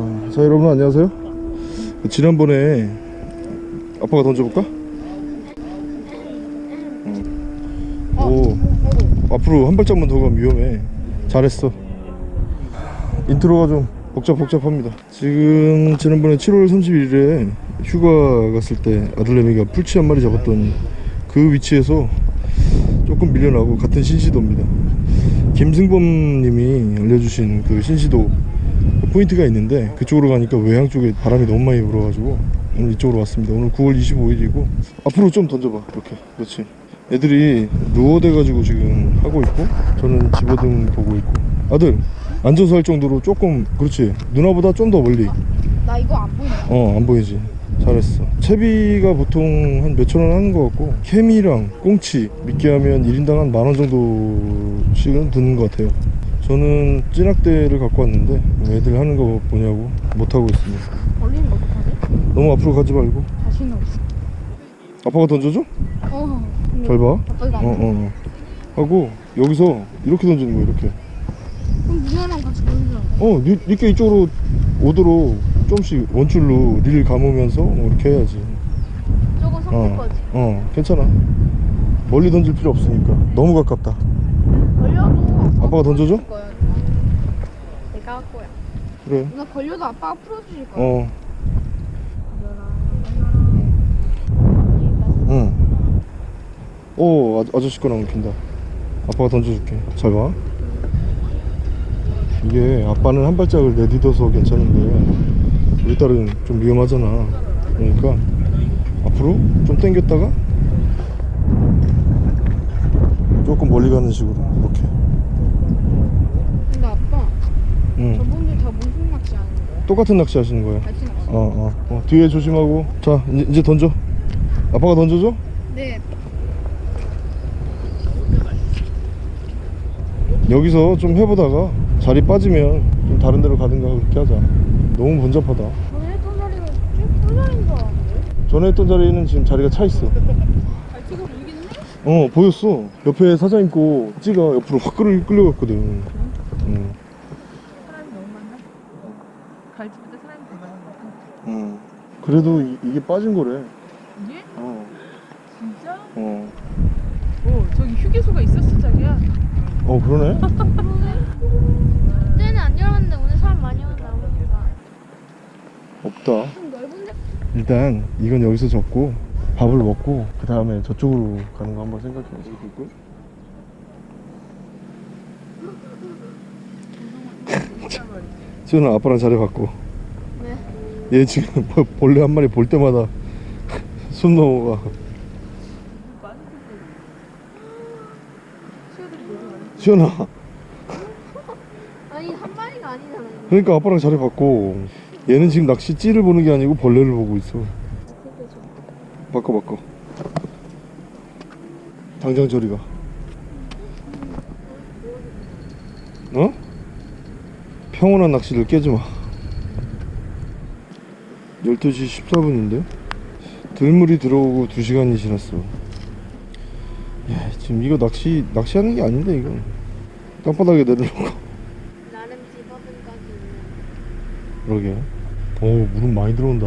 아, 자 여러분 안녕하세요. 지난번에 아빠가 던져볼까? 응. 오 앞으로 한 발짝만 더 가면 위험해. 잘했어. intro가 좀 복잡복잡합니다. 지금 지난번에 7월 31일에 휴가 갔을 때 아들내미가 풀치 한 마리 잡았던 그 위치에서 조금 밀려나고 같은 신시도입니다. 김승범 님이 알려주신 그 신시도 포인트가 있는데 그쪽으로 가니까 외항 쪽에 바람이 너무 많이 불어가지고 오늘 이쪽으로 왔습니다. 오늘 9월 25일이고 앞으로 좀 던져봐. 이렇게. 그렇지. 애들이 루어대 가지고 지금 하고 있고 저는 집어등 보고 있고. 아들 앉아서 할 정도로 조금 그렇지. 누나보다 좀 더 멀리. 나 이거 안 보이네. 어 안 보이지. 잘했어. 채비가 보통 한 몇천 원 하는 것 같고 케미랑 꽁치 미끼 하면 1인당 한 만 원 정도씩은 드는 것 같아요 저는 찌낙대를 갖고 왔는데 애들 하는 거 보냐고 못하고 있습니다 거 어떡하지? 너무 앞으로 가지 말고 자신 없어. 아빠가 던져줘? 어. 근데 잘 봐. 아빠 이거 안 어, 돼. 어, 어. 하고 여기서 이렇게 던지는 거야 이렇게 그럼 누나랑 같이 걸리자. 어 니, 니께 이쪽으로 오도록 조금씩 원줄로 릴 감으면서 뭐 이렇게 해야지 저거 섞을 어, 거지. 어 괜찮아 멀리 던질 필요 없으니까 너무 가깝다 걸려도 아빠가 던져줘? 거야. 내가 할 거야. 그래 누나 걸려도 아빠가 풀어주실 거야. 어. 응. 오, 아, 아저씨 거랑 킨다. 아빠가 던져줄게. 잘 봐. 이게 아빠는 한 발짝을 내딛어서 괜찮은데 우리 딸은 좀 위험하잖아. 그러니까 앞으로 좀 당겼다가 조금 멀리 가는 식으로 이렇게. 근데 아빠 응. 저분들 다 무슨 낚시 하는 거야? 똑같은 낚시 하시는 거야. 갈치 낚시. 어, 어, 어. 뒤에 조심하고. 자, 이제, 이제 던져. 아빠가 던져줘? 네. 여기서 좀 해보다가 자리 빠지면 좀 다른 데로 가든가 그렇게 하자 너무 번잡하다 전에 했던 자리는 쭉 꿀자리인 줄 알았는데. 전에 했던 자리는 지금 자리가 차 있어 갈치가 보이겠네? 어 보였어 옆에 사장님 거 찌가 옆으로 확 끌, 끌려갔거든 응. 사람이 너무 많나? 갈치보다 사람이 더 많은 것 같아. 응. 그래도 이, 이게 빠진 거래 이게? 어, 진짜? 어. 어, 저기 휴게소가 있었어, 자기야. 어 그러네 그때는 안 열었는데 오늘 사람 많이 보니까. 없다 좀 넓은데? 일단 이건 여기서 접고 밥을 먹고 그 다음에 저쪽으로 가는 거 한번 생각해 보고 지훈아 아빠랑 자리 바꿔 네. 얘 지금 뭐 벌레 한 마리 볼 때마다 숨 넘어가. 지훈아. 아니 한 마리가 아니잖아. 그러니까 아빠랑 자리 바꿔. 얘는 지금 낚시 찌를 보는 게 아니고 벌레를 보고 있어. 바꿔 바꿔. 당장 저리 가. 어? 평온한 낚시를 깨지 마 12시 14분인데 들물이 들어오고 2시간이 지났어 야 지금 이거 낚시 낚시하는 게 아닌데 이거 땅바닥에 내려놓고 나름 집어든까지 그러게 오 물은 많이 들어온다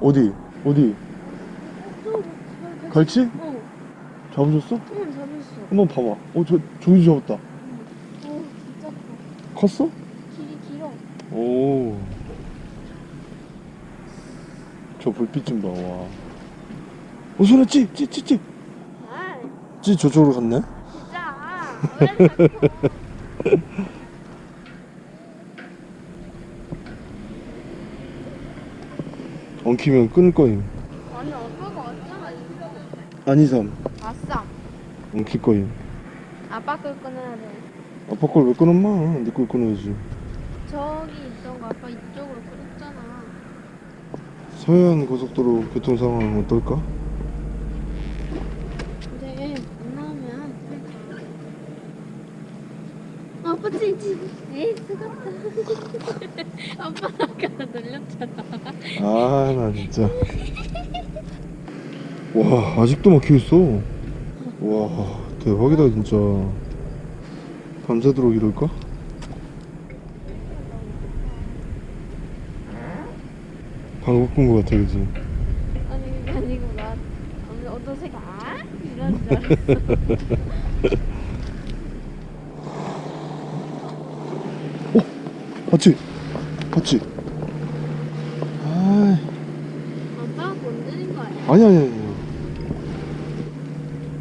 어디? 어디? 갈치? 어, 잡으셨어? 응 잡았어. 한번 봐봐 어 저, 저기 잡았다 어, 진짜 커. 컸어? 오. 저 불빛 좀 봐, 와. 어, 손에 찌, 찌, 찌, 찌. 아, 찌 저쪽으로 갔네? 진짜. 엉키면 끊을 거임. 아니 아빠가 왔잖아. 아니삼. 아싸. 엉킬 거임. 아빠 걸 끊어야 돼. 아빠 걸 왜 끊었마? 네걸 끊어야지. 저기 아빠 이쪽으로 끊었잖아. 서해안 고속도로 교통 상황은 어떨까? 근데 안 나오면 아빠 찌찌 에이 쓰갑다 아빠 아까 놀렸잖아 아, 나 진짜. 와, 아직도 막혀 있어. 와, 대박이다, 진짜. 밤새도록 이럴까? 방금 꾼거 같아 그지? 아니 그게 아니고 나 오늘 어떤 색 아? 이런 줄 알았어 봤지? 봤지? 아 아빠가 건드린 거 아니야? 아니 아니 아니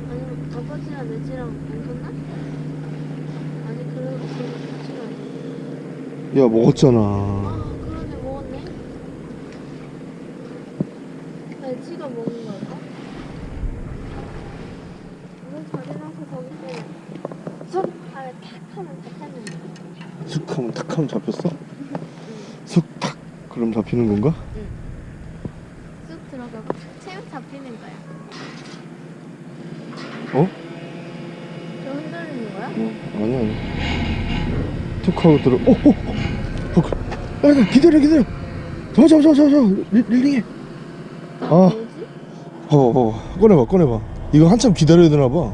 아니면 아버지랑 내지랑 뭉쳤나? 아니 그래도 그래도 같이 가야 야 먹었잖아 아 그러네 먹었네 애지가 먹은 걸까? 우리 자리나서 거기 쏙 하면 탁 하면 잡혔는데 슥 하면 탁 하면 잡혔어? 슥탁 그럼 잡히는 건가? 쑥 들어가고 채우 잡히는 거야 어? 저 흔들리는 거야? 어, 아니 아니 툭 하고 들어 어? 어? 어? 어? 야, 기다려 기다려 잡아 잡아 잡아 잡아 릴- 릴링해 아. 뭐지? 어, 어 꺼내봐 꺼내봐 이거 한참 기다려야 되나봐 없어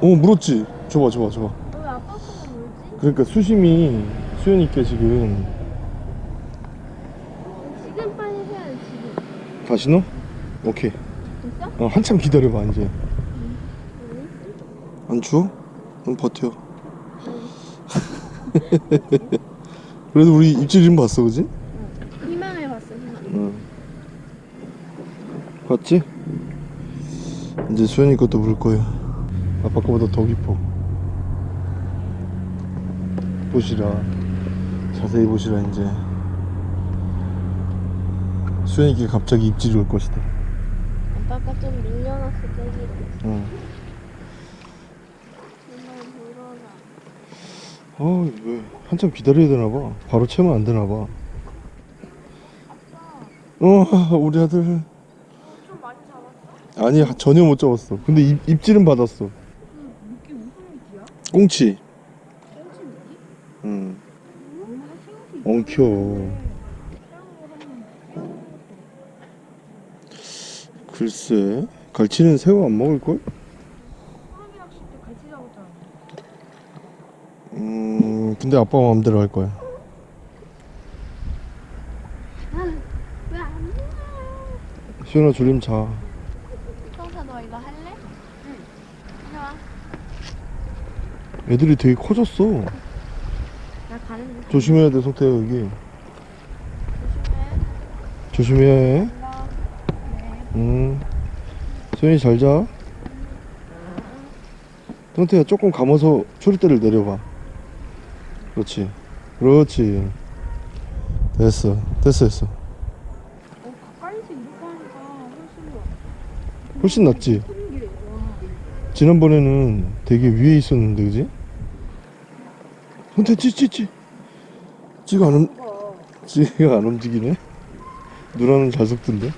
어 물었지 줘봐 줘봐 줘봐 왜 아빠 거만 물지? 그러니까 수심이 수현 있게 지금 지금 빨리 해야 돼 지금 다시 넣어? 오케이 됐어? 어, 한참 기다려봐 이제 응? 안 추워? 그럼 버텨 그래도 우리 입질 좀 봤어 그지? 희망을 봤어 희망. 응. 봤지? 이제 수현이 것도 물 거야. 아빠 거보다 더 깊어. 보시라. 자세히 보시라 이제. 수현이께 갑자기 입질이 올 것이다. 아빠가 좀 밀려났어 저기로 응. 정말 물어라 어, 왜 한참 기다려야 되나 봐. 바로 채면 안 되나 봐. 어, 우리 아들. 좀 많이 잡았어? 아니, 전혀 못 잡았어. 근데 입, 입질은 받았어. 이게 무슨 일이야? 꽁치. 꽁치 미끼? 응. 엄마가 생각이 엉켜. 글쎄. 갈치는 새우 안 먹을걸? 호랑이 낚시 때 갈치 잡았잖아. 음, 근데 아빠 마음대로 할 거야. 수현아, 졸림 자. 성사 너 이거 할래? 응 해와 애들이 되게 커졌어. 나 가는데 조심해야 돼, 성태야, 여기. 조심해 조심해야 해. 나 음. 수현이 잘 자. 성태야 조금 감아서 초리대를 내려봐. 그렇지. 그렇지. 됐어. 됐어, 됐어. 어, 가까이서 이렇게 하니까 훨씬. 훨씬 낫지? 지난번에는 되게 위에 있었는데, 그지? 성태 찌, 찌, 찌. 찌가 안, 움, 봐. 찌가 안 움직이네? 누나는 잘 속던데?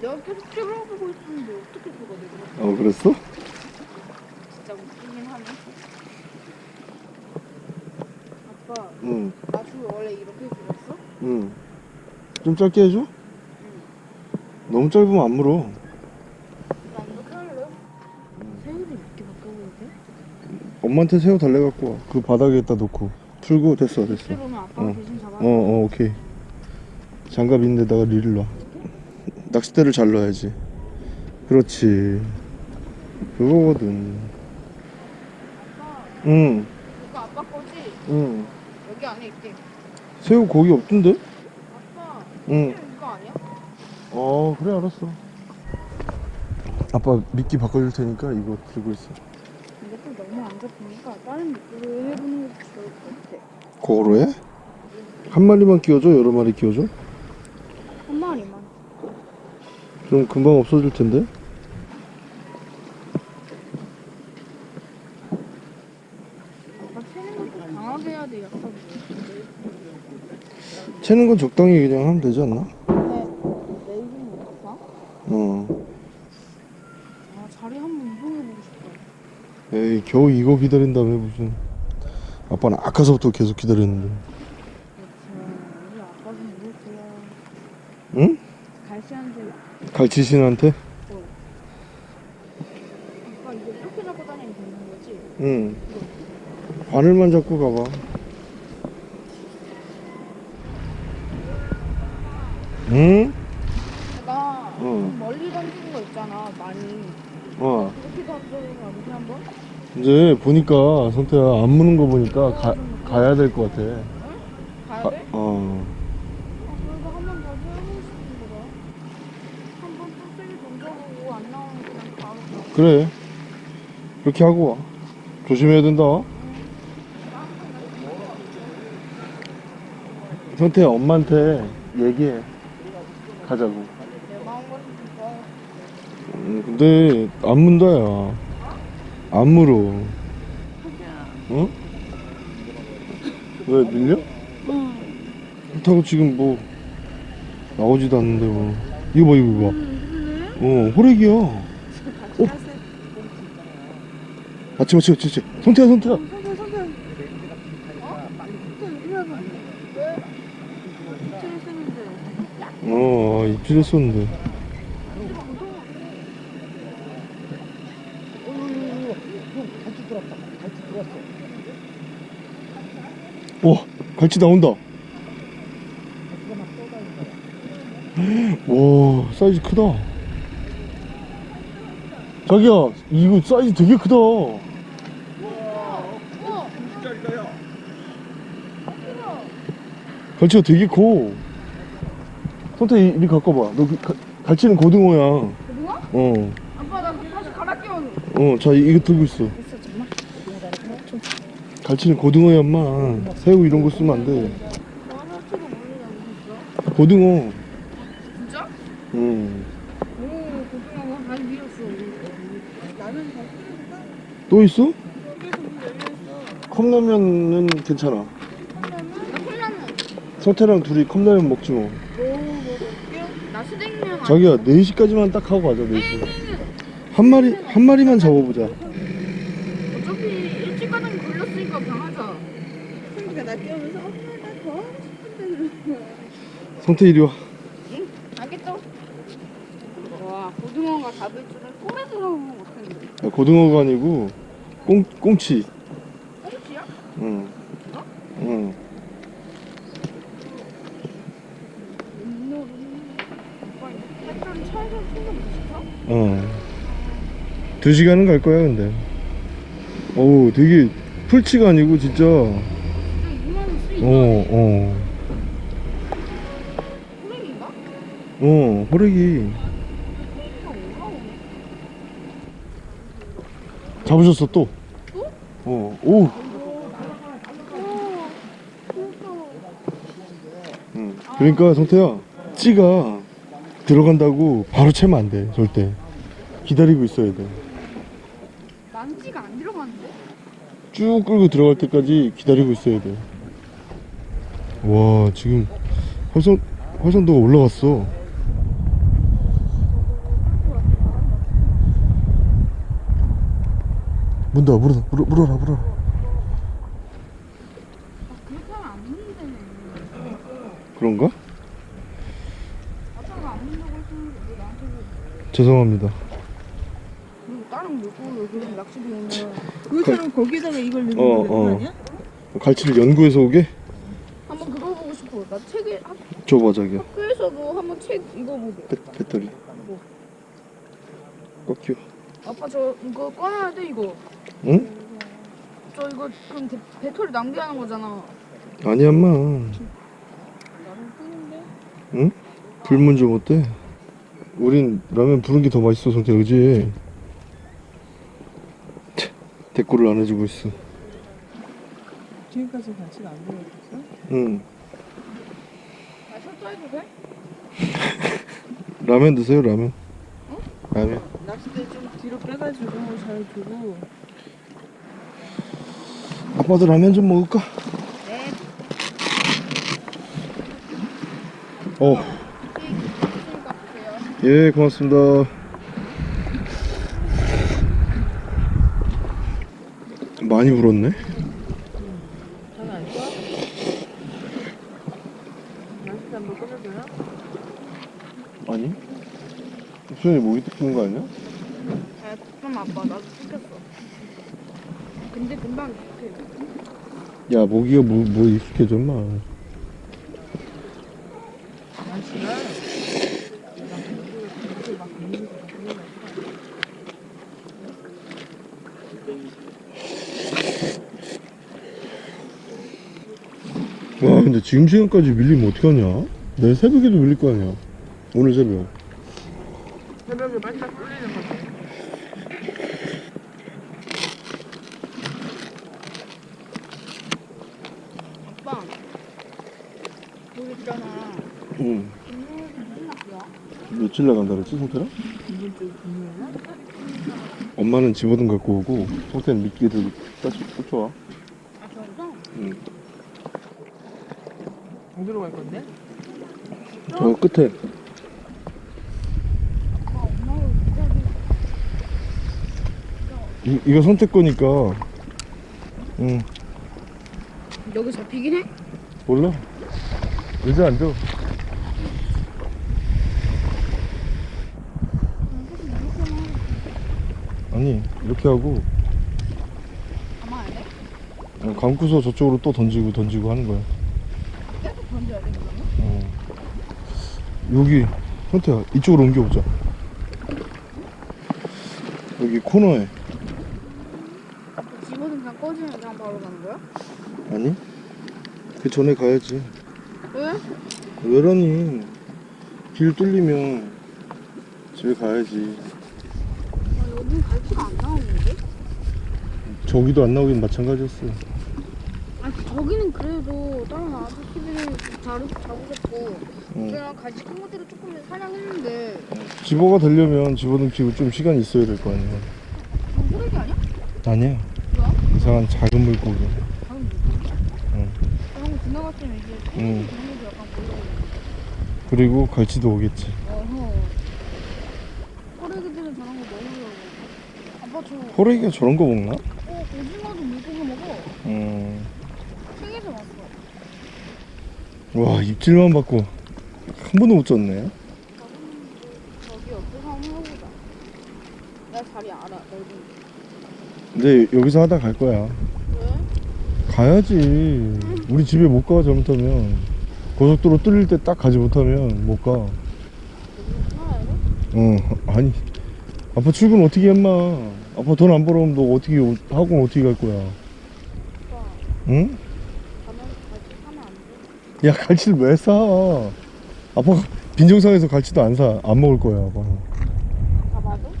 내가 계속 찔러보고 있었는데 어떻게 그거 내가 어, 그랬어? 진짜 웃기긴 하네. 아빠, 응, 나줄 원래 이렇게 길었어? 응. 좀 짧게 해줘? 너무 짧으면 안 물어. 나 이렇게 할래? 새우를 이렇게 바꿔보게? 엄마한테 새우 달래 갖고 와. 그 바닥에다 놓고. 풀고, 됐어, 됐어. 어. 어, 어, 오케이. 장갑 있는 데다가 릴을 놔. 낚싯대를 잘 넣어야지. 그렇지. 그거거든. 아빠, 응, 이거 아빠 거지? 응. 여기 안에 있대. 새우 고기 없던데? 아빠, 응. 이거 아니야? 어, 그래, 알았어. 아빠 미끼 바꿔줄 테니까 이거 들고 있어. 이것도 너무 안 잡히니까 다른 미끼를 해보는 것도 좋을 것 같아. 그거로 해? 한 마리만 끼워줘? 여러 마리 끼워줘? 한 마리만. 그럼 금방 없어질 텐데? 아빠 채는 것도 강하게 해야 돼, 약간. 채는 건 적당히 그냥 하면 되지 않나? 내 이름이 없어? 어. 아, 자리 한번 이동해보고 싶다. 에이, 겨우 이거 기다린 다음에 무슨. 아빠는 아까서부터 계속 기다렸는데. 그렇죠. 우리 아빠 좀 이럴게요. 응? 갈시한테 갈치신한테? 아빠 이거 이렇게 잡고 다니면 되는 거지? 응. 바늘만 잡고 가봐. 응? 내가 어. 멀리 던지는 거 있잖아 많이. 어. 그렇게 던져보면 어떻게 한번? 이제 보니까 성태야 안 무는 거 보니까 가, 가야 될 것 같아. 가야 가- 돼? 어. 아, 그래서 한번 다시 해보고 싶은 거다 한번 또 세게 던져보고 안 나오면 그냥 바로 가 그래. 그렇게 하고 와. 조심해야 된다. 성태야 엄마한테 얘기해 가자고. 음, 근데 안 문다 야안 물어 어? 왜 밀려? 그렇다고 지금 뭐 나오지도 않는데 뭐. 이거 봐 이거 봐. 어, 호래기야. 어? 맞지 맞지 맞지 맞지 성태야 성태야 선배 선배 어? 이리 와봐 왜? 입질 쓰는데 어 아, 입질했었는데. 와 갈치 나온다. 와 사이즈 크다. 자기야 이거 사이즈 되게 크다. 갈치가 되게 커 선태 이리 갖고 봐. 너 그, 가, 갈치는 고등어야. 고등어? 어. 아빠 나 다시 갈아 끼워줘 어, 자 이거 들고 있어. 있어 정말? 갈치는 고등어야, 엄마. 새우 이런 거 쓰면 안 돼. 만화치도 모르잖아 고등어. 진짜? 응. 오 고등어가 많이 밀었어 나는 잘 끓여볼까? 또 있어? 컵라면은 괜찮아. 나 콜라면 성태랑 둘이 컵라면 먹지 뭐. 자기야, 4시까지만 딱 하고 가자, 4시. 한 마리, 한 마리만 잡아보자. 어차피 일찍 가자면 걸렸으니까 방하자 그러니까 나 끼우면서 엄마 나더 하고 싶은데 성태 이리 와. 알겠죠? 와 고등어가 잡을 줄은 꿈에서도 못했는데 야, 고등어가 아니고, 꽁, 꽁치. 2시간은 갈 거야 근데 어우 되게 풀치가 아니고 진짜 어, 어. 호랭인가? 어 호랭이 잡으셨어 또? 또? 어, 오. 그러니까 성태야 찌가 들어간다고 바로 채면 안 돼 절대 기다리고 있어야 돼 쭉 끌고 들어갈 때까지 기다리고 있어야 돼. 와, 지금 활성, 활성도가 올라갔어. 문다, 물어, 물어, 물어라, 물어라. 그런가? 죄송합니다. 그리고 다른 물고기 낚시도 오면 그것처럼 거기다가 이걸 넣는 어, 거 어. 아니야? 갈치를 연구해서 오게? 한번 그거 보고 싶어 나 책에 학- 줘봐, 자기야. 학교에서도 한번 책 이거 보게 배, 배터리. 뭐? 꺾여. 아빠 저 이거 꺼놔야 돼 이거 응? 저 이거 그럼 배, 배터리 낭비하는 거잖아 아니야, 엄마. 응? 불문 좀 어때? 우린 라면 부른 게 더 맛있어, 성태, 그지? 차, 대꾸를 안 해주고 있어. 지금까지 같이 안 보여줬어? 응. 나 철저해도 돼? 라면 드세요, 라면. 라면. 낚싯대 좀 뒤로 빼가지고 잘 두고 아빠도 라면 좀 먹을까? 네 어, 예, 고맙습니다. 많이 꺼내줘요? 아니. 수현이 모기 뜯는 거 아니야? 아 그럼 아빠 나도 시켰어 근데 금방 익숙해 야, 모기가 뭐, 뭐 익숙해져, 마. 낚시가 와 근데 지금 시간까지 밀리면 어떡하냐 내일 새벽에도 밀릴 거 아니야 오늘 새벽 새벽에 반짝 뚫리는 거지. 아빠 여기 있잖아 응? 며칠 나간다 그랬지 성태랑? 엄마는 집어든 갖고 오고 성태는 미끼 들고 따지 쫓아와 아 저기서? 응. 어디로 갈 건데? 저 끝에 이, 이거 선택 거니까 응 여기 잡히긴 해? 몰라 의자 앉아 아니 이렇게 하고 돼? 어, 감고서 저쪽으로 또 던지고 던지고 하는 거야 계속 던져야 돼 그러면? 어. 여기 현태야 이쪽으로 옮겨보자 여기 코너에 집어든 그냥 꺼지면 그냥 바로 가는 거야? 아니 그 전에 가야지 왜? 왜라니 길 뚫리면 집에 가야지 아 여긴 갈치가 안 나오는데? 저기도 안 나오긴 마찬가지였어 아니 저기는 그래도 다른 아저씨들이 자루 잡으셨고 응. 그냥 갈치 큰 것들을 조금 사냥했는데 집어가 되려면 집어든 키고 좀 시간이 있어야 될 거 아니야 호래기 아니야? 아니야 뭐야? 이상한 작은 물고기 방금 물고기? 응. 방금 지나갔으면 이게 응. 응. 그런 약간 보이고 그리고 갈치도 오겠지 어허 호래기들은 저런 거 먹으려고 아빠 저 호래기가 저런 거 먹나? 어, 오징어도 물고기 먹어 음. 책에서 봤어 와 입질만 받고 한 번도 못 졌네. 저기 옆에서 한번 해보자 나 자리 알아 넓은 근데 여기서 하다 갈 거야. 왜? 가야지. 우리 집에 못 가 잘못하면. 고속도로 뚫릴 때 딱 가지 못하면 못가? 어 아니. 아빠 출근 어떻게 했마 아빠 돈 안 벌어오면 너 어떻게 오- 학원 어떻게 갈 거야? 오빠. 응? 가면 갈치 사면 안 돼? 야 갈치를 왜 사? 아빠 빈정상에서 갈치도 안 사 안 먹을 거야 아빠 가봐도?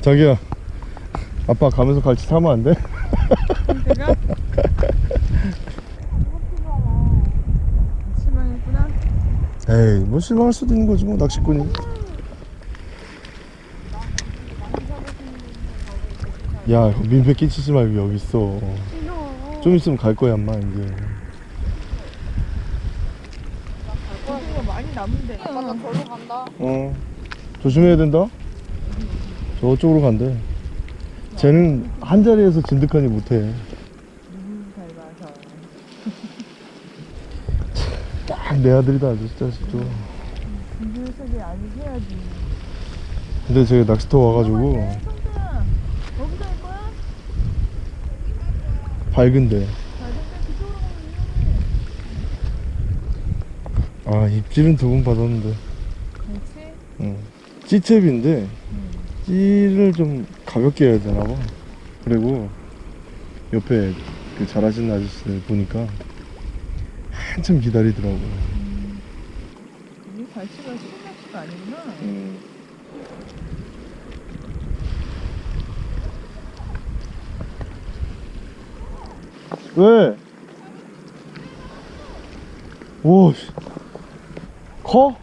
자기야 아빠 가면서 갈치 사면 안 돼? 내가 실망했구나. 에이 뭐 실망할 수도 있는 거지 뭐 낚시꾼이 야 민폐 끼치지 말고 여기 있어 좀 있으면 갈 거야 엄마 이제 고등어 많이 남은데. 아빠 나 절로 간다 어 조심해야 된다 저쪽으로 간대 쟤는 한 자리에서 진득하니 못해. 딱 내 아들이다 아주 자식도 이들 속에 아직 해야지. 근데 제가 낚시터 와가지고 거기서 할 거야? 밝은데 그쪽으로 가면 위험해. 아 입질은 두 번 받았는데 그렇지? 응. 찌채비인데 찌를 좀 가볍게 해야 되나 봐 그리고 옆에 그 잘하시는 아저씨들 보니까 한참 기다리더라고 이 갈치가 쉬운 낚시가 아니구나. 음. 왜? 오, 씨. 커?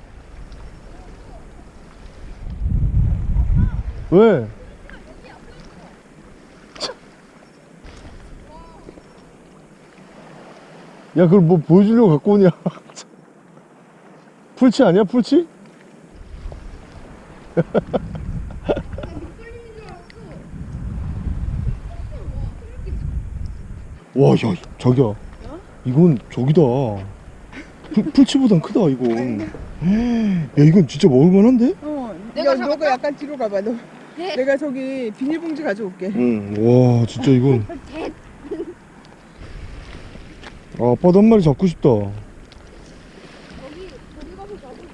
왜? 참. 야, 그걸 뭐 보여주려고 갖고 오냐? 풀치 아니야, 풀치? 와, 야, 저기야. 이건 저기다. 풀, 풀치보단 크다, 이건. 야, 이건 진짜 먹을만한데? 어, 내가 야? 너가 약간 뒤로 가봐. 너. 네. 내가 저기 비닐봉지 가져올게. 응, 와, 진짜 이건. 대 아, 아빠도 한 마리 잡고 싶다. 저기 가서 잡으면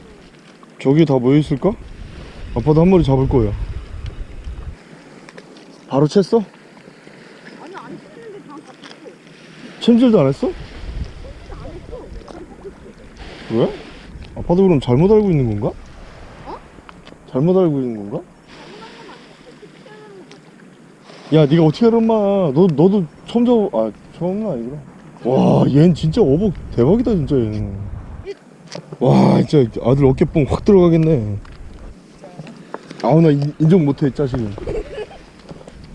저기 다 모여있을까? 아빠도 한 마리 잡을 거야. 바로 챘어? 아니 안 그냥 잡혔어 챔질도? 안 했어 왜? 아빠도 그럼 잘못 알고 있는 건가? 어? 잘못 알고 있는 건가? 야 네가 어떻게 알아 엄마? 너, 너도 처음 잡아 아 처음은 아니구나. 와 얘는 진짜 어복 대박이다 진짜 얘는. 와 진짜 아들 어깨뽕 확 들어가겠네. 아우 나 인- 인정 못해 자식은.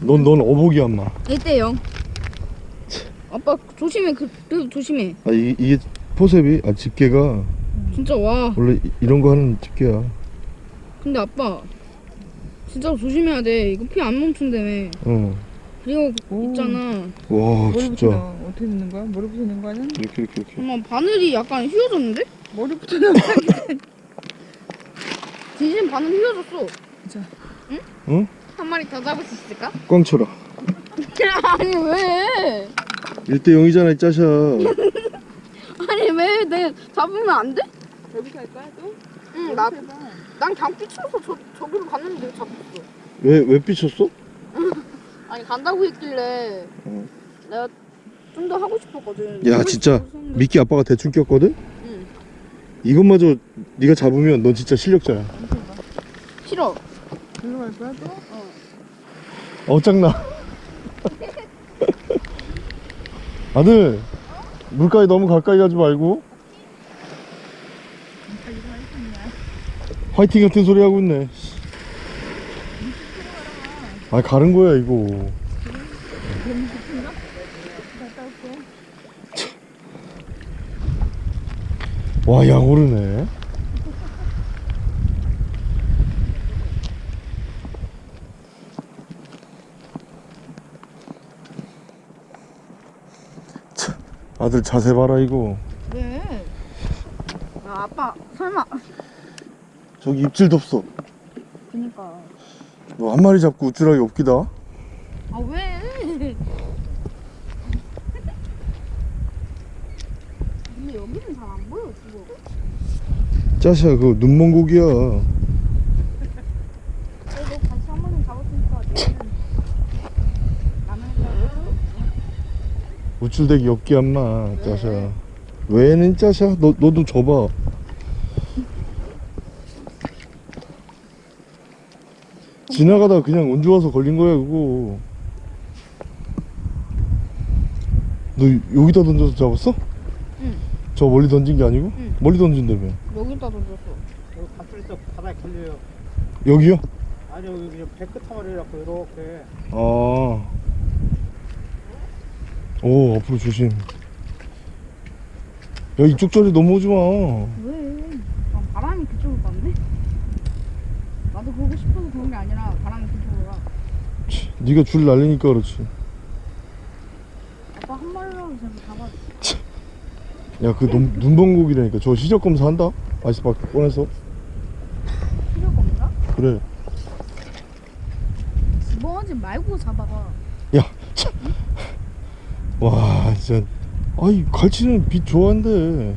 넌, 넌 어복이야 엄마. 1대 0 아빠 조심해. 그, 그 조심해. 아 이, 이게 포셉이 아 집게가 진짜 와 원래 이- 이런 거 하는 집게야 근데 아빠 진짜 조심해야 돼 이거 피 안 멈춘다며 어. 그리고 오. 있잖아 와 진짜 나와. 어떻게 넣는 거야? 머리부터 넣는 거는? 이렇게 이렇게 이렇게 엄마 바늘이 약간 휘어졌는데? 머리부터 넣어. 진심 바늘 휘어졌어 자. 응? 응? 한 마리 더 잡을 수 있을까? 꽝 쳐라 아니 왜 1대 0이잖아 이 짜샤 아니 왜 내 잡으면 안 돼? 여기서 할 거야 또? 응나. 난 그냥 삐쳐서 저, 저기로 갔는데 잡혔어 왜, 왜 삐쳤어? 아니 간다고 했길래 응. 내가 좀 더 하고 싶었거든 야 진짜 했는데. 미끼 아빠가 대충 꼈거든? 응. 이것마저 네가 잡으면 넌 진짜 실력자야 싫어 여기로 갈 거야 또? 어 짱나 아들 물가에 너무 가까이 가지 말고. 화이팅 같은 소리 하고 있네. 아 가는 거야 이거. 와약 오르네 아들 자세 봐라 이거. 왜? 아, 아빠 설마. 저기 입질도 없어. 그니까. 너 한 마리 잡고 우쭐하게 없기다. 아 왜? 근데 여기는 잘 안 보여 지금. 짜샤 그거 눈먼 고기야 그래도 다시 한 번은 잡았으니까 내일은 라면 우쭐대기 없기 한마 짜샤 왜는 짜샤 너, 너도 줘봐 지나가다 그냥 운 좋아서 걸린 거야 그거 너 여기다 던져서 잡았어? 응. 저 멀리 던진 게 아니고? 응. 멀리 던진다며 여기다 던졌어 여기 가출해서 바닥에 걸려요. 여기요? 아니 여기 그냥 배끝머리라고 이렇게. 아. 오, 앞으로 조심. 야, 이쪽 자리 넘어오지 마. 왜? 아, 바람이 그쪽으로 갔네? 나도 보고 싶어서 그런 게 아니라 바람이 그쪽으로 가 네가 줄 날리니까 그렇지. 아빠 한 마리라도 제가 잡아 야, 그 눈, 눈번곡이라니까. 저 시적 검사한다? 아이스박 꺼내서. 필요가 없나? 그래. 집어하지 말고 잡아봐 야, 참. 와, 진짜. 아이, 갈치는 빛 좋아한대.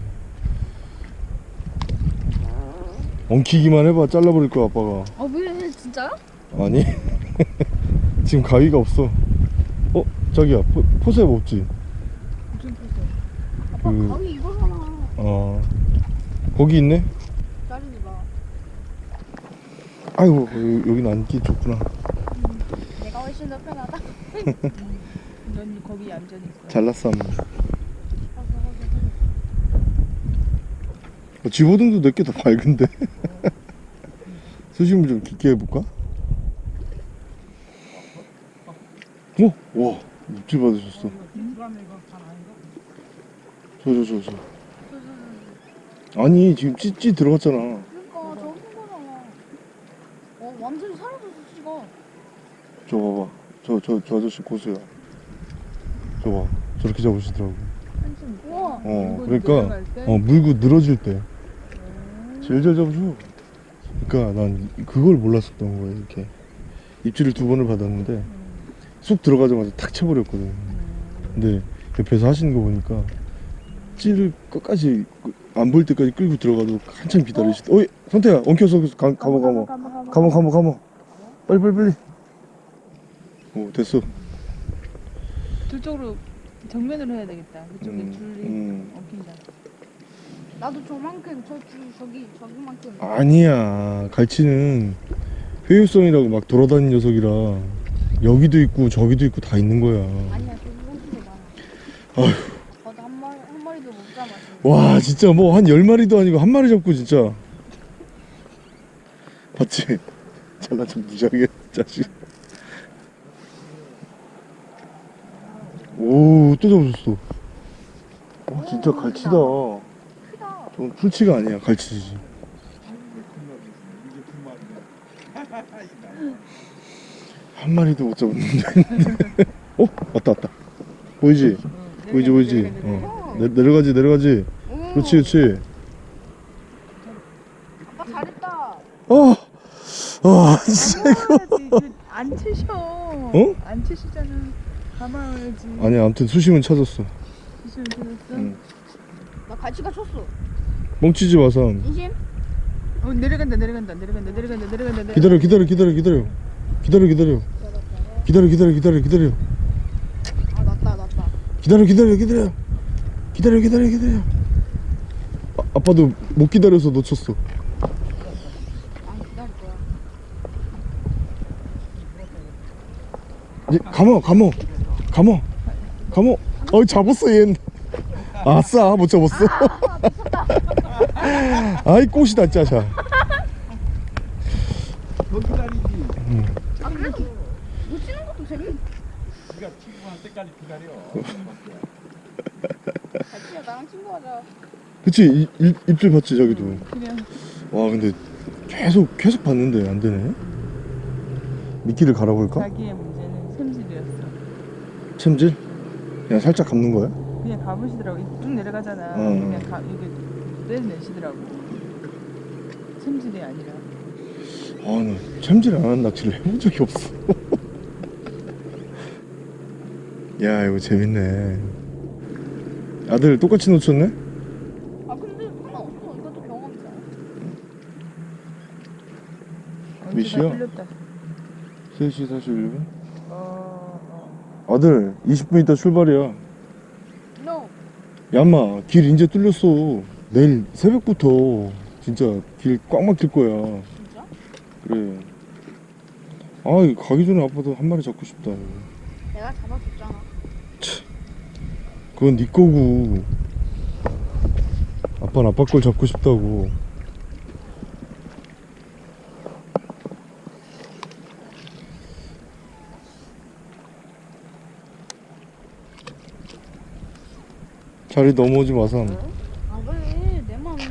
엉키기만 해봐. 잘라버릴 거야, 아빠가. 아 왜? 진짜요? 아니 지금 가위가 없어 어? 자기야 포, 포셉 없지? 무슨 포스? 아빠 그- 가위 이거잖아 어 거기 있네? 자르지 마 아이고 여- 여긴 앉기 좋구나 내가 훨씬 더 편하다 넌 거기 얌전히 있어. 잘났어 한번 어, 집어등도 내게 더 밝은데? 수심을 좀 깊게 해볼까? 어? 와 입질 받으셨어. 저 저 저 저. 아니 지금 찌찌 들어갔잖아. 그러니까 저거 큰 거잖아. 어 완전히 사라졌어 씨가. 저 봐봐. 저 저 저 아저씨 고수야 저 봐. 저렇게 잡으시더라고. 우와 어 그러니까? 어 물고 늘어질 때. 제일 잘 잡으셔 그러니까 난 그걸 몰랐었던 거야 이렇게. 입질을 두 번을 받았는데 쑥 들어가자마자 탁 쳐버렸거든. 근데 옆에서 하시는 거 보니까 찌를 끝까지 안 보일 때까지 끌고 들어가도 한참 기다리시 어이 선태야 엉켜서 가, 가모 가모 가모 가모 가모 빨리 빨리 빨리. 오 됐어 저쪽으로 정면으로 해야 되겠다. 그쪽에 음, 줄이 음. 엉킨다. 나도 저만큼 저 주, 저기 저기만큼 아니야 갈치는 회유성이라고 막 돌아다니는 녀석이라 여기도 있고 저기도 있고 다 있는 거야 아니야 저기 훨씬 더 많아 저도 한 마리 한 마리도 못 잡았어 와 진짜 뭐 한 열 마리도 아니고 한 마리 잡고 진짜 봤지? 잘난 척 무지하게 자식 오 또 잡으셨어 와 진짜 갈치다 크다 좀 풀치가 아니야 갈치지 한 마리도 못 잡았는데 어? 왔다 왔다 보이지? 보이지 보이지? 어. 내, 내려가지 내려가지 오, 그렇지 그렇지 아빠 잘했다 어! 아 진짜 가만야지 안 치셔 어? 안 치시잖아 가만야지. 아니 아무튼 수심은 찾았어. 기술 들었어? 응. 나 갈치가 쳤어. 멍치지 마삼 인심? 어 내려간다 내려간다 내려간다 내려간다 내려간다 기다려 기다려 기다려 기다려. 기다려 기다려. 기다려 기다려 기다려 기다려. 아 낫다 낫다. 기다려 기다려 기다려. 기다려 기다려 기다려. 아, 아빠도 못 기다려서 놓쳤어. 거야. 이제 감어 감어 어이 잡았어 얜 아싸 못 잡았어 아이 꽃이다 짜샤 너 기다리지. 아 그래도 놓치는 것도 재밌 네가 친구한 때까지 기다려. 갈치야 나랑 친구하자 그치 이- 일- 입질 봤지 저기도 와 근데 계속 계속 봤는데 안 되네 미끼를 갈아볼까? 자기의 챔질? 그냥 살짝 감는 거야? 그냥 가보시더라고 쭉 내려가잖아 응. 그냥 가, 이게 떼내시더라고 샘질이 아니라 아나 챔질 안 하는 낚시를 해본 적이 없어 야 이거 재밌네 아들 똑같이 놓쳤네? 아 근데 상관없어 이것도 경험이잖아 언제가 시야? 풀렸다 3시 41분? 아들 20분 있다 출발이야. No. 야마 길 이제 뚫렸어. 내일 새벽부터 진짜 길 꽉 막힐 거야. 진짜? 그래. 아 가기 전에 아빠도 한 마리 잡고 싶다. 내가 잡아줬잖아. 그건 네 거고. 아빠는 아빠 걸 잡고 싶다고 자리 넘어오지 마삼 아 그래 내 마음이야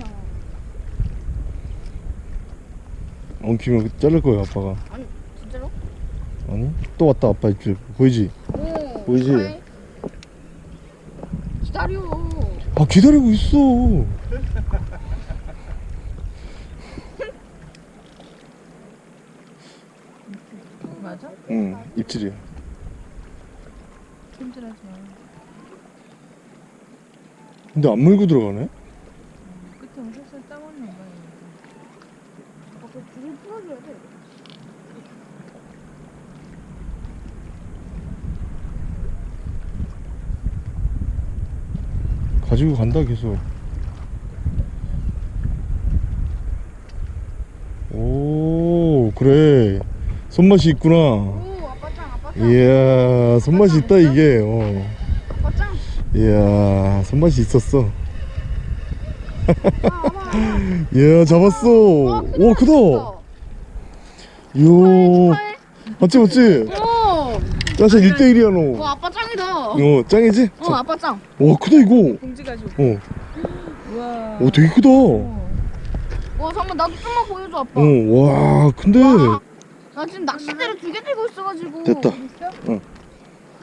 엉키면 자를 거야 아빠가 진짜로? 아니 또 왔다 아빠 입질 보이지? 오 보이지? 그래. 기다려 아 기다리고 있어 맞아? 응 입질이야 샘질하지 마 근데 안 물고 들어가네? 끝에 살살 따먹는 거야 아, 그 줄을 풀어줘야 돼. 가지고 간다 계속. 오 그래. 손맛이 있구나. 오 아빠 짱 아빠 짱. 이야 손맛이 있다 이게. 어. 아빠 짱 이야 손맛이 있었어 아, 아빠 이야 잡았어 와, 크다, 오 크다 이야. 맞지 맞지 오, 짜샤 1대1이야 와 너어 아빠 짱이다. 짱이지? 어 아빠 짱. 와 크다 이거 봉지 가지고 어. 우와 오 되게 크다 어, 와 어, 잠깐 나도 좀만 보여줘 아빠. 와 근데 와, 나 지금 낚싯대를 두 개 들고 있어가지고. 됐다 있어?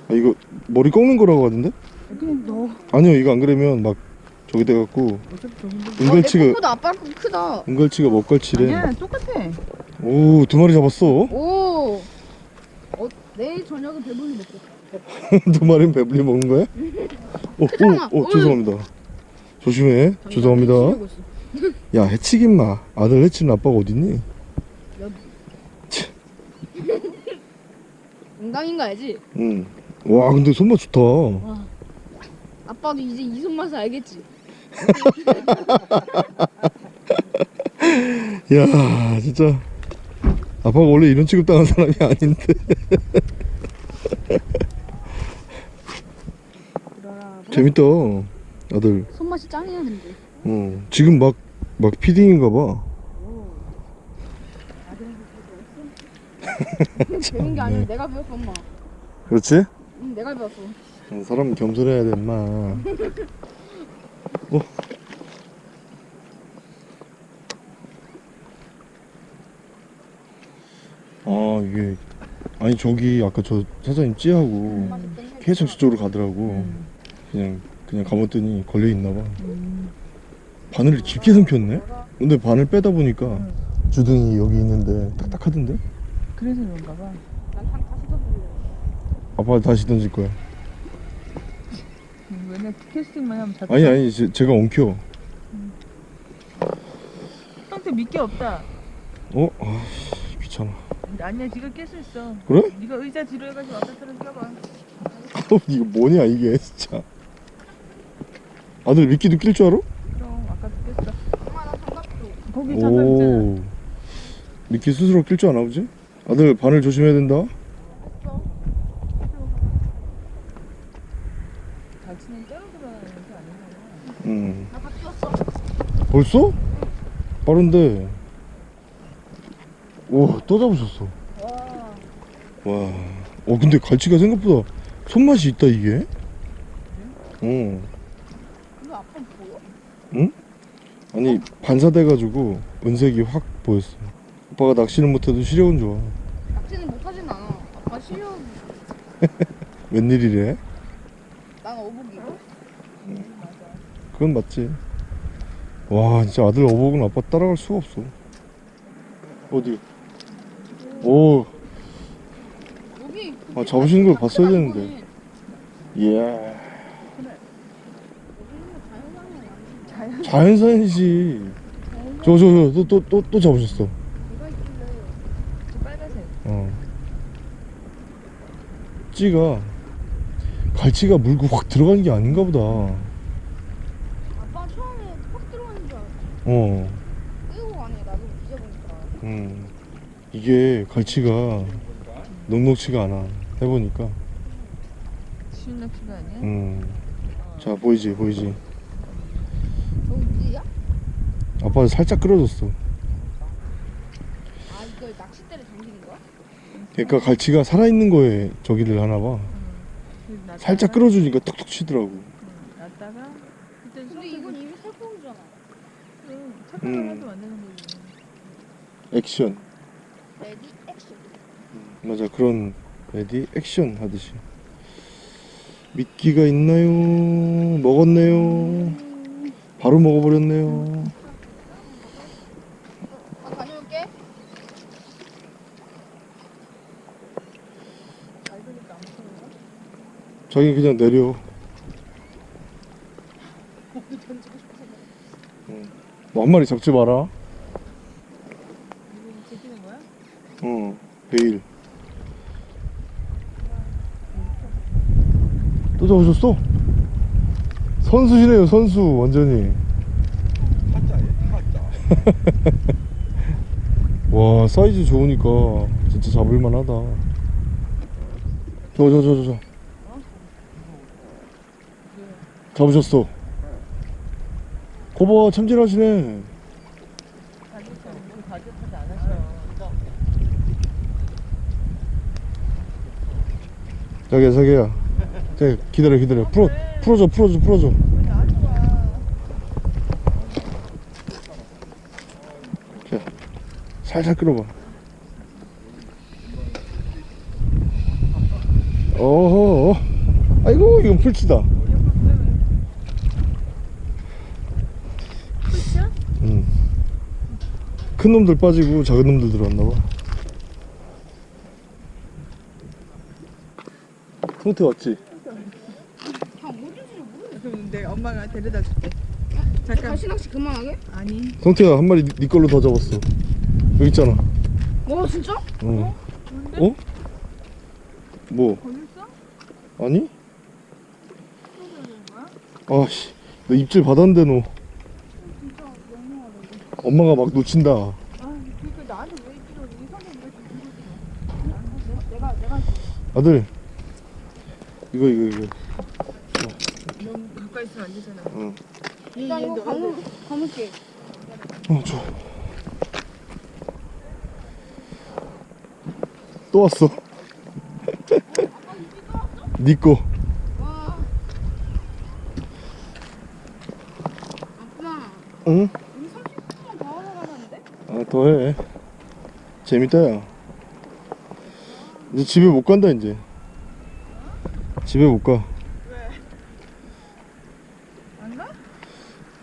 아, 이거 머리 꺾는 거라고 하던데? 그냥 너 아니요 이거 안 그러면 막 저기 돼갖고 어, 내 은갈치가 거보다 아빠 거 크다. 은갈치가 먹갈치래 아니야 똑같아 오 두 마리 잡았어 오. 어, 내일 저녁은 배불리 먹고. 두 마리는 배불리 먹는 거야? 오. 오, 오. 죄송합니다 조심해 죄송합니다. 야 해치긴 마 아들 해치는 아빠가 어딨니? 농담인 거 알지? 응와 근데 손맛 좋다 아빠도 이제 이 손 맛을 알겠지. 야 진짜. 아빠가 원래 이런 취급당한 사람이 아닌데. 재밌다 아들. 손맛이 짱이야 근데. 어 지금 막 막 피딩인가 봐. 배운 게 아니라 내가 배웠어 엄마. 그렇지? 응 내가 배웠어 어, 사람은 겸손해야 돼 인마. 어? 아 이게 아니 저기 아까 저 사장님 찌하고 계속 저쪽으로 가더라고. 그냥 그냥 감았더니 걸려 있나 봐. 바늘을 깊게 삼켰네? 근데 바늘 빼다 보니까 주둥이 여기 있는데 딱딱하던데? 그래서 그런가 봐. 난상 다시 던질래 아빠 다시 던질 거야. 음, 맨날 캐스팅만 하면 잡혀. 아니 아니 제, 제가 엉켜 형태 미끼 없다. 어? 아씨 귀찮아 아니야 지금 깰수 있어. 그래? 네가 의자 뒤로 해가지고 왔다 떨어 껴봐. 어, 이거 뭐냐 이게 진짜 아들 미끼도 낄 줄 알아? 그럼 아까도 깼어. 엄마 나 장갑 줘 거기 장갑 있잖아. 오 미끼 스스로 낄 줄 아나 보지? 아들 바늘 조심해야 된다 갈치는 따로 들어가는 게 아니잖아. 음. 나 바뀌었어 벌써? 빠른데. 오 또 잡으셨어. 와어 근데 갈치가 생각보다 손맛이 있다 이게? 어 이거 아빠 보여? 아니 반사돼가지고 은색이 확 보였어. 오빠가 낚시는 못해도 시력은 좋아. 낚시는 못하진 않아. 아빠 실력 웬일이래? 난 어복이고 그건 맞지. 와, 진짜 아들 어복은 아빠 따라갈 수가 없어. 어디? 오, 아, 잡으시는 걸 봤어야 되는데. 예. 자연산이지. 저, 저, 저, 또, 또, 또, 또 잡으셨어. 어. 찌가, 갈치가 물고 확 들어가는 게 아닌가 보다. 아빠 처음에 확 들어가는 줄 알았 어 어. 끌고 가네 나도 뒤져보니까 음. 이게 갈치가 넉넉치가 않아. 해보니까. 쉬운 낚시가 아니야? 음. 자 보이지 보이지. 저기 무지야? 아빠 살짝 끌어줬어. 아 이걸 낚싯대를 당기는 거야? 그러니까 갈치가 살아있는 거에 저기를 하나 봐. 놨다가, 살짝 끌어주니까 툭툭 치더라고. 응, 놨다가 그때 근데 이건 이미 살포기잖아 착각을 음. 액션. ready action 맞아 그런 ready action 하듯이. 미끼가 있나요? 먹었네요. 바로 먹어버렸네요. 나 다녀올게 자기 그냥 내려. 응. 너 한 마리 잡지 마라. 제끼는 거야? 어, 베일. 또 잡으셨어? 선수시네요, 선수, 완전히. 와, 사이즈 좋으니까 진짜 잡을만 하다. 저, 저, 저, 저, 저. 잡으셨어. 거봐, 참질하시네. 자기야, 자기야. 자, 기다려, 기다려. 풀어, 풀어줘, 풀어줘, 풀어줘. 자, 살살 끌어봐. 어허, 어. 아이고, 이건 풀치다. 풀치야? 응. 큰 놈들 빠지고 작은 놈들 들어왔나봐. 성태 왔지? 엄마가 데려다 줄게. 잠깐. 다시 낚시 그만하게? 아니. 성태야, 한 마리 네- 네 걸로 더 잡았어. 여기 있잖아. 와 진짜? 어. 뭔데? 어? 뭐? 걸렸어? 아니? 아씨 너 입질 받았는데 너 엄마가 막 놓친다 아들 이거 이거 이거 너무 가까이 있으면 안 되잖아. 응. 일단 이거 감을 감을게 어 좋아 또 응? 우리 30분만 더 하러 가자는데? 아 더해. 재밌다 야 이제 집에 못 간다 이제. 집에 못가. 안 가?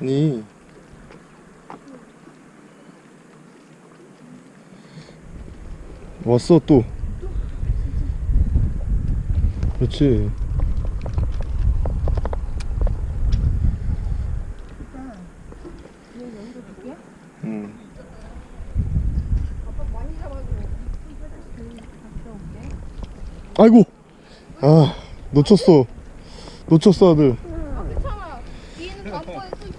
아니. 왔어 또? 그렇지 응. 아빠 많이 잡아줘 아이고 아 놓쳤어 놓쳤어 아들 아 괜찮아 뒤에는 아빠에 또 있어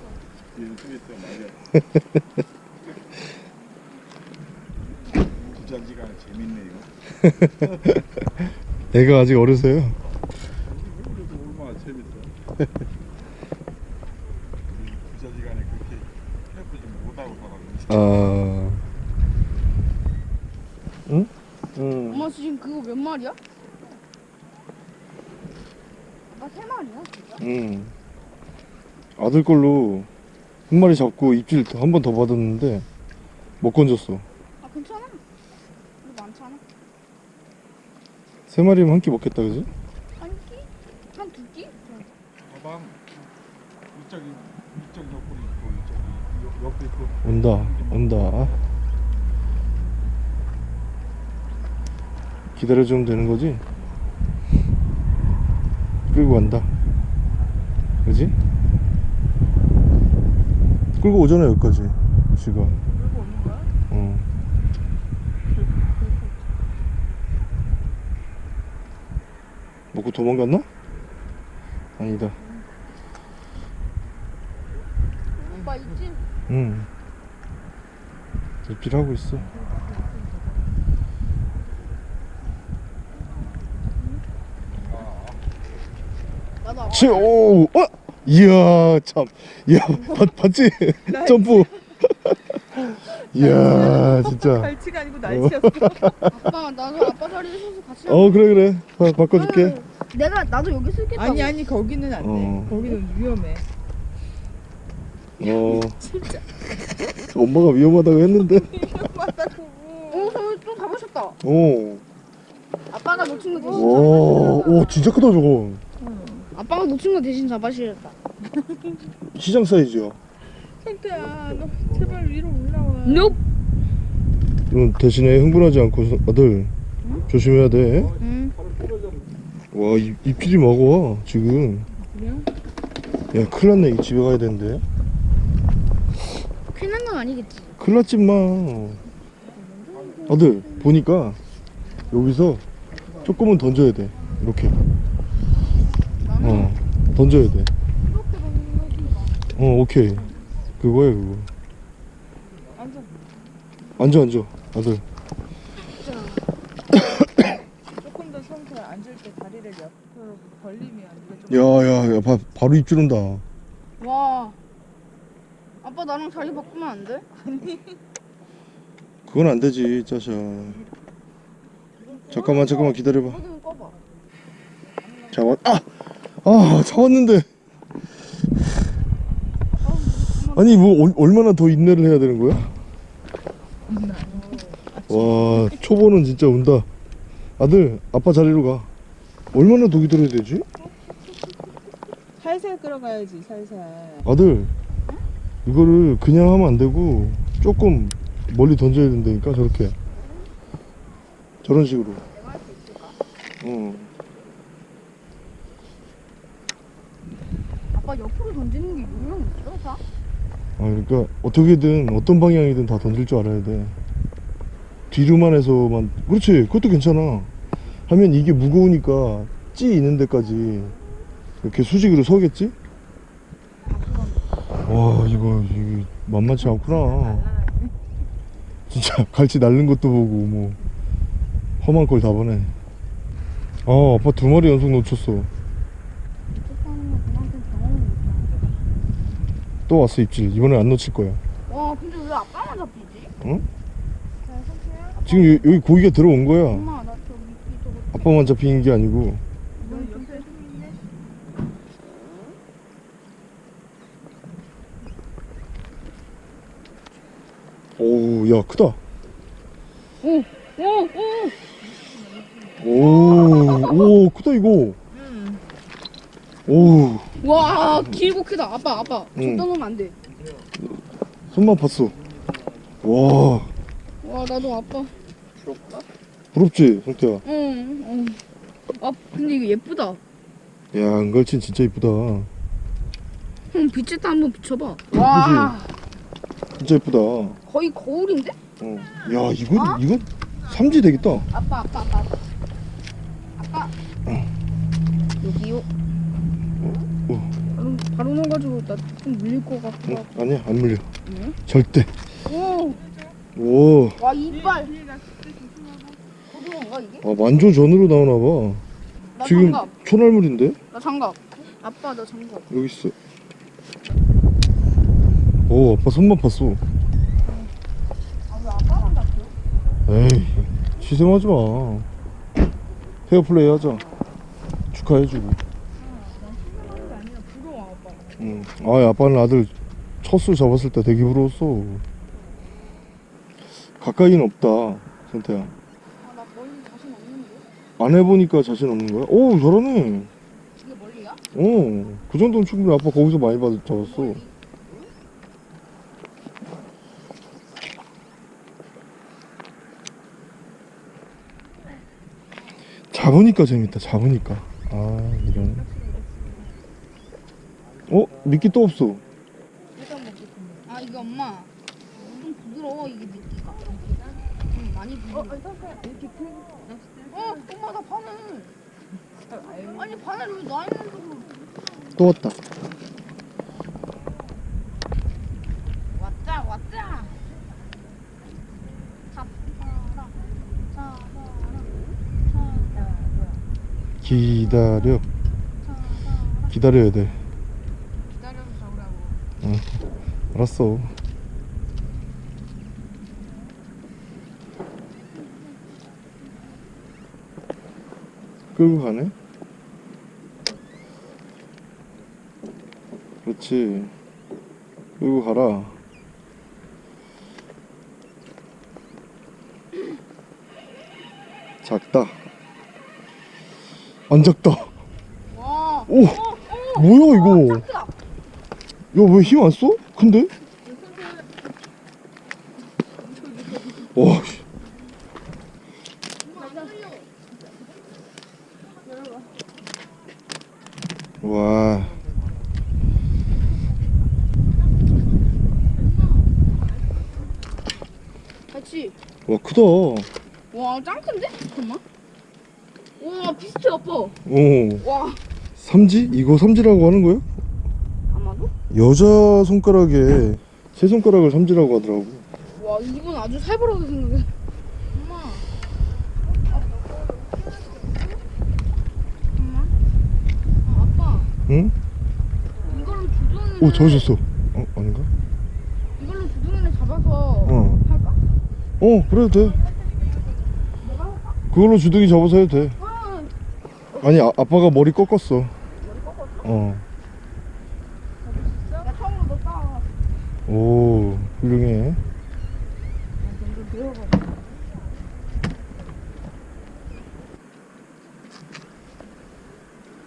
얘는 좀 있어 맞아. 부자지간에 재밌네 이거. 애가 아직 어려서요 얼마나 재밌어. 부자지간에 그렇게 캠프 좀 못하고 살았는데. 아 응? 응 엄마 지금 그거 몇 마리야? 아빠 세 마리야 진짜? 응. 아들 걸로 한 마리 잡고 입질 한 번 더 받았는데 못 건졌어. 아 괜찮아 이거 많잖아 세 마리면 한 끼 먹겠다, 그지? 한 끼? 한 두 끼? 가방 이쪽이 이쪽 옆구리 있고 이쪽이 옆- 옆에 있고. 온다, 온다. 기다려주면 되는 거지? 끌고 간다. 그지? 끌고 오잖아, 여기까지. 지가. 끌고 오는 거야? 어. 먹고 도망갔나? 아니다. 아빠 있지? 응. 입질하고 있어. 치, 오, 어? 이야, 참. 이야, 봤, 봤지? 점프. 이야, 진짜. 갈치가 아니고 날치였어. 아빠 나도 아빠 자리에 서서 같이 어, 그래, 그래. 바, 바꿔줄게. 아유, 내가 나도 여기 쓸겠다고 아니 아니 거기는 안 돼. 어. 거기는 위험해. 어. 엄마가 위험하다고 했는데. 맞다고. 어, 저또 잡으셨다 오. 아빠가 놓친 거 대신 오, 오, 진짜 크다, 저거. 아빠가 놓친 거 대신 잡아주셨다 시장 사이즈야. 성태야, 너 제발 위로 올라와. Nope 이건 대신에 흥분하지 않고 아들 조심해야 돼. 응 와 입, 입질이 먹어 지금. 야 큰일 났네 이 집에 가야 되는데. 큰일 난 건 아니겠지 큰일 났지 마. 아들 보니까 여기서 조금은 던져야 돼. 이렇게. 어 던져야 돼. 어 오케이. 그거야 그거. 앉아. 앉아 앉아 아들. 조금 더 성태야 앉을 때 다리를 옆으로 벌리면 이게 좀. 야야 야 바로 입질 온다. 와 아빠 나랑 자리 바꾸면 안 돼? 그건 안 되지 짜샤. 잠깐만 잠깐만 기다려봐. 꺼봐 잡았 아! 아 잡았는데 아니 뭐 얼- 얼마나 더 인내를 해야 되는 거야? 와 초보는 진짜 운다 아들 아빠 자리로 가 얼마나 더 기다려야 되지? 살살 끌어가야지 살살. 아들 이거를 그냥 하면 안 되고 조금 멀리 던져야 된다니까 저렇게 저런 식으로 어. 아빠 옆으로 던지는 게 요령 있어 다? 아 그러니까 어떻게든 어떤 방향이든 다 던질 줄 알아야 돼. 뒤로만 해서만. 그렇지. 그것도 괜찮아. 하면 이게 무거우니까 찌 있는 데까지 이렇게 수직으로 서겠지? 아와 이거 이거 만만치 않구나. 진짜 갈치 날른 것도 보고 뭐 험한 걸 다 보네. 아 아빠 두 마리 연속 놓쳤어 하는 거 그만큼 경험이 있다. 또 왔어 입질. 이번엔 안 놓칠 거야 와 근데 왜 아빠만 잡히지? 응? 지금 여, 여기 고기가 들어온 거야. 엄마 나저 미끼 저거 아빠만 잡히는 게 아니고. 너 옆에 오우 야 크다. 오오오! 오, 오 크다 이거 오 와 길고 크다. 아빠 아빠. 응. 저 떠놓으면 안 돼. 손만 봤어. 와. 와 나도 아빠. 부럽지 성태야? 응 응. 아 근데 이거 예쁘다. 야 은갈치 진짜 이쁘다. 형 빛에다 한번 비춰봐. 와. 진짜 이쁘다. 거의 거울인데? 어. 야 이건 이건 삼지 되겠다. 아빠 아빠 아빠. 아빠. 아빠 여기요 어. 바로, 바로 넣어가지고 나 좀 물릴 것 같고 응? 아니야 안 물려. 응? 절대. 오! 오. 와 이빨. 이게? 아, 만조 전으로 나오나 나봐 지금 장갑 초날물인데? 나 장갑 아빠 나 장갑 여기 있어. 오 아빠 손맛 봤어. 아 왜 아빠만 잡혀? 에이 희생하지 마. 페어플레이 하자. 축하해주고 응. 아 아빠는 아들 첫술 잡았을 때 되게 부러웠어 가까이는 없다 선태야 아 나 멀리 자신 없는데? 안 해보니까 자신 없는 거야? 오 잘하네 이게 멀리야? 어그 정도면 충분히 아빠 거기서 많이 받, 잡았어 잡으니까 재밌다 잡으니까 아 이런 어? 미끼 또 없어. 아 이게 엄마. 좀 부드러워 이게 미끼가. 좀 많이 부드러워. 이렇게 큰 어? 엄마 나 바늘 아니 바늘 왜나 있는 쪽으로 또 왔다. 잡아라 잡아라 기다려. 기다려야 돼 알았어. 끌고 가네? 그렇지. 끌고 가라. 작다. 안 작다. 와. 오! 뭐야 이거 야왜 힘 안 써? 근데? 와 씨. 와 같이 와 크다 와 짱 큰데? 잠깐만 와 비슷해 아빠 오 와 삼지? 이거 삼지라고 하는 거야? 아마도? 여자 손가락에 세 손가락을 삼지라고 하더라고 와 이분 아주 살벌하게 생겼네 엄마 엄마 아, 아빠 응? 이걸로 주둥이를 오 잡으셨어 어? 아닌가? 이걸로 주둥이를 잡아서 어. 할까? 어 그래도 돼 그걸로 주둥이 잡아서 해도 돼 아, 아니 아, 아빠가 머리 꺾었어 어. 나 처음으로 너 따라 오 훌륭해 먼저 배워봐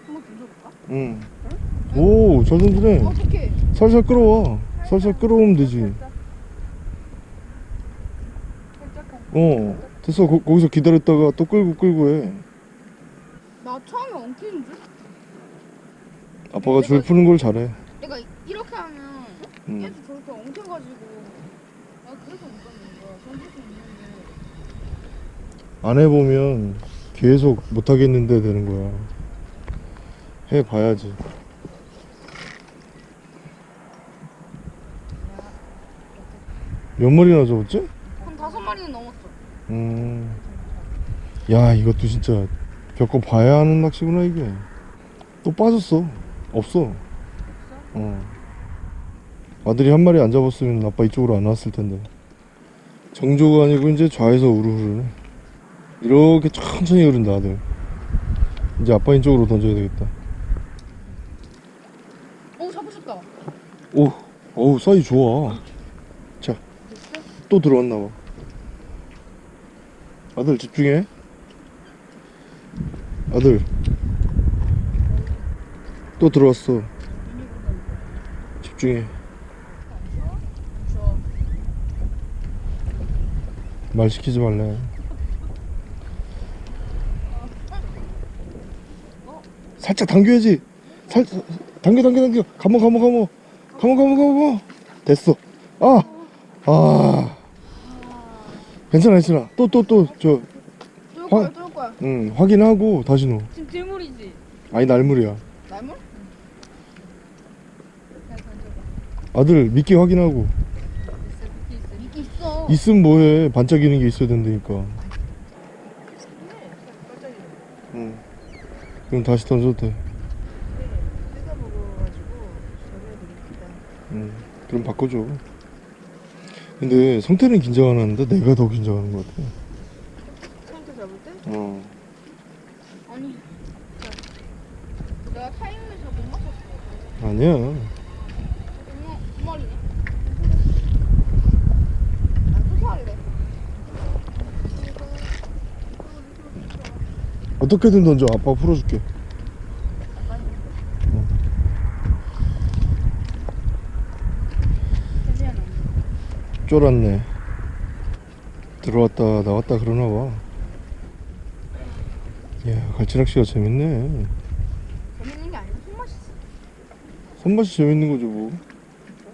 한번 던져볼까? 응. 던지네. 어떡해 살살 끌어와. 살살 끌어오면 되지. 어, 됐어. 거, 거기서 기다렸다가 또 끌고 끌고 해. 나 처음에 엉키는 줄? 아빠가 줄 푸는 걸 잘해. 내가 이렇게 하면 응. 계속 저렇게 엉켜가지고 아 그래서 못 던지는 거야 던질 수 있는데 안 해보면 계속 못하겠는데 되는 거야. 해봐야지. 몇 마리나 잡았지? 한 다섯 마리는 넘었어. 음. 야 이것도 진짜 겪어 봐야 하는 낚시구나 이게. 또 빠졌어. 없어. 어. 아들이 한 마리 안 잡았으면 아빠 이쪽으로 안 왔을 텐데. 정조가 아니고 이제 좌에서 우르 흐르네. 이렇게 천천히 흐른다 아들. 이제 아빠 이쪽으로 던져야 되겠다. 오 잡으셨다. 오, 어우 사이 좋아. 자, 또 들어왔나 봐. 아들 집중해. 아들. 또 들어왔어. 집중해. 말 시키지 말래. 살짝 당겨야지. 살 당겨 당겨 당겨. 감어 감어 감어. 감어 감어 감어. 됐어. 아. 아. 괜찮아 괜찮아. 또 또 또저 뚫을 거야 뚫을 거야. 응, 확인하고 다시 넣어. 지금 대물이지? 아니 날물이야. 날물? 아들 미끼 확인하고 미끼 있어. 있으면 뭐해 반짝이는 게 있어야 된다니까. 응. 그럼 다시 던져도 돼. 저래드립니다. 응. 그럼 바꿔줘. 근데 성태는 긴장 안 하는데 내가 더 긴장하는 것 같아. 처음부터 잡을 때? 어. 아니. 내가 타이밍을 잘 못 맞췄어. 아니야. 어떻게든 던져. 아빠 풀어줄게. 괜찮아. 쫄았네. 들어왔다 나왔다 그러나 봐. 야, 갈치낚시가 재밌네. 재밌는 게 아니라 손맛이. 손맛이 재밌는 거죠, 뭐.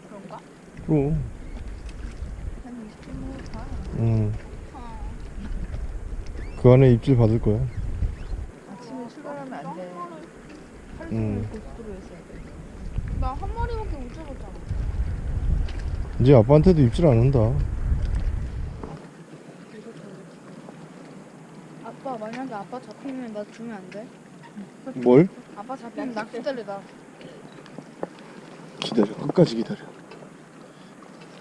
그런가? 그럼. 한 20분 후 가. 응. 아. 그 안에 입질 받을 거야. 아침에 출발하면 안 돼. 하루 음. 종일 고속도로에 있어야 돼. 나한 마리밖에 못 잡았잖아. 이제 아빠한테도 입질 안 한다. 아빠 만약에 아빠 잡히면 나 주면 안 돼? 뭘? 아빠 잡히면 낚싯대를 나. 기다려. 끝까지 기다려.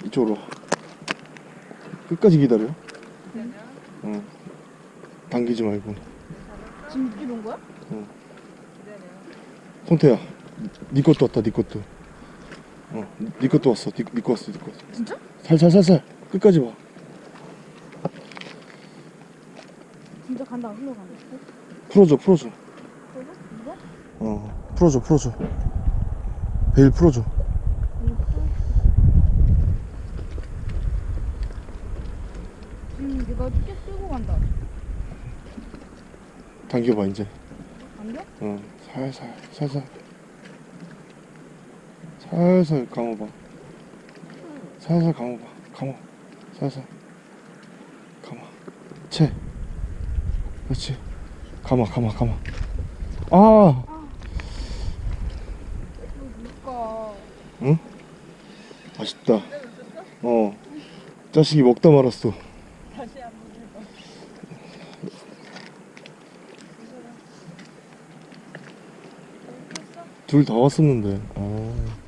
이쪽으로. 와. 끝까지 기다려. 응. 당기지 말고. 지금 온 거야? 송태야. 네 것도 왔다. 네 것도. 어. 네 것도 왔어. 네, 네거 왔어. 네 거. 왔어. 진짜? 살살살살. 끝까지 와. 진짜 간다. 흘러 간다. 풀어줘. 풀어줘. 그래서? 이거? 어. 풀어줘. 풀어줘. 베일 풀어줘. 음, 내가 꽤 끌고 간다. 당겨봐 이제. 안 돼? 어. 살살. 살살. 살살 감아봐. 살살 감아봐. 감아. 살살. 감아. 채. 그렇지. 감아, 감아, 감아. 아! 뭘까? 맛있다. 어. 자식이 먹다 말았어. 둘 다 왔었는데. 아.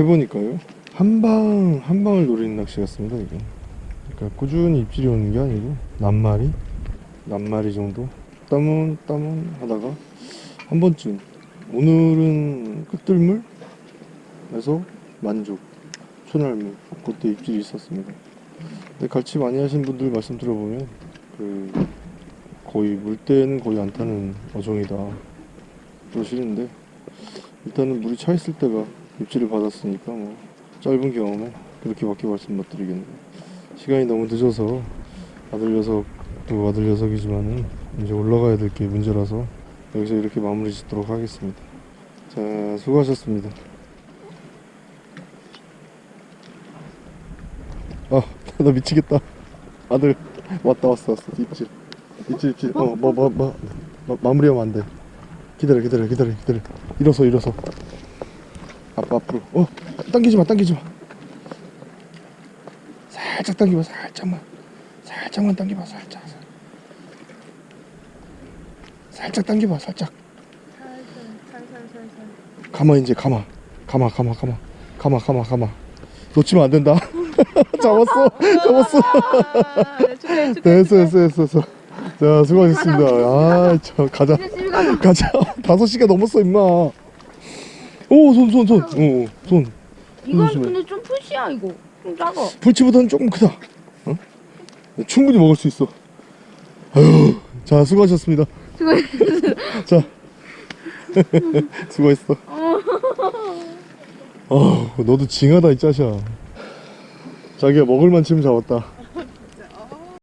해보니까요. 한 방, 한 방을 노리는 낚시 같습니다, 이게. 그러니까 꾸준히 입질이 오는 게 아니고, 낱마리? 낱마리 정도? 따문, 따문 하다가, 한 번쯤. 오늘은 끝들물에서 만족. 초날물. 그때 입질이 있었습니다. 근데 갈치 많이 하신 분들 말씀 들어보면 그 거의 물때는 거의 안 타는 어종이다 그러시는데 일단은 물이 차 있을 때가 입질을 받았으니까 뭐 짧은 경험에 그렇게밖에 말씀 못 드리겠네요. 시간이 너무 늦어서 아들 녀석도 아들 녀석이지만은 이제 올라가야 될 게 문제라서 여기서 이렇게 마무리 짓도록 하겠습니다. 자 수고하셨습니다. 아, 나 미치겠다. 아들 왔다 왔어 왔어 입질. 입질 입질. 어뭐 뭐 뭐. 마무리하면 안 돼. 기다려 기다려 기다려 기다려. 일어서 일어서 아빠 앞으로. 어 당기지 마 당기지 마. 살짝 당겨봐 살짝만. 살짝만 당겨봐 살짝. 살짝 당겨봐 살짝. 가마 이제 가마 가마 가마 가마. 가마 가마 가마. 놓치면 안 된다. 잡았어. 잡았어. 됐어 됐어 됐어 됐어. 자 수고하셨습니다. 아저 가자. 가자. 다섯 시가 넘었어 임마 오 손 손 손 오 손 이건 조심해. 근데 좀 푸시야 이거. 좀 작아. 불치보다는 조금 크다 어? 충분히 먹을 수 있어 아유 자 수고하셨습니다 수고했어. 자 수고했어 어 너도 징하다 이 짜샤 자기가 먹을 만큼 잡았다